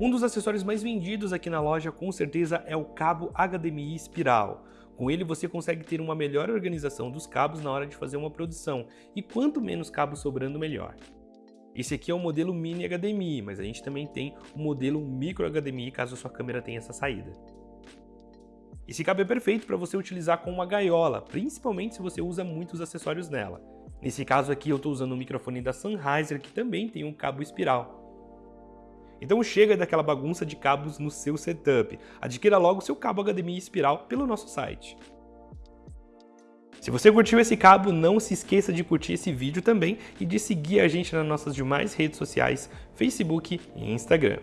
Um dos acessórios mais vendidos aqui na loja com certeza é o cabo HDMI espiral. Com ele você consegue ter uma melhor organização dos cabos na hora de fazer uma produção, e quanto menos cabos sobrando melhor. Esse aqui é o modelo Mini HDMI, mas a gente também tem o modelo Micro HDMI caso a sua câmera tenha essa saída. Esse cabo é perfeito para você utilizar com uma gaiola, principalmente se você usa muitos acessórios nela. Nesse caso aqui eu estou usando o microfone da Sennheiser que também tem um cabo espiral. Então chega daquela bagunça de cabos no seu setup. Adquira logo seu cabo HDMI espiral pelo nosso site. Se você curtiu esse cabo, não se esqueça de curtir esse vídeo também e de seguir a gente nas nossas demais redes sociais, Facebook e Instagram.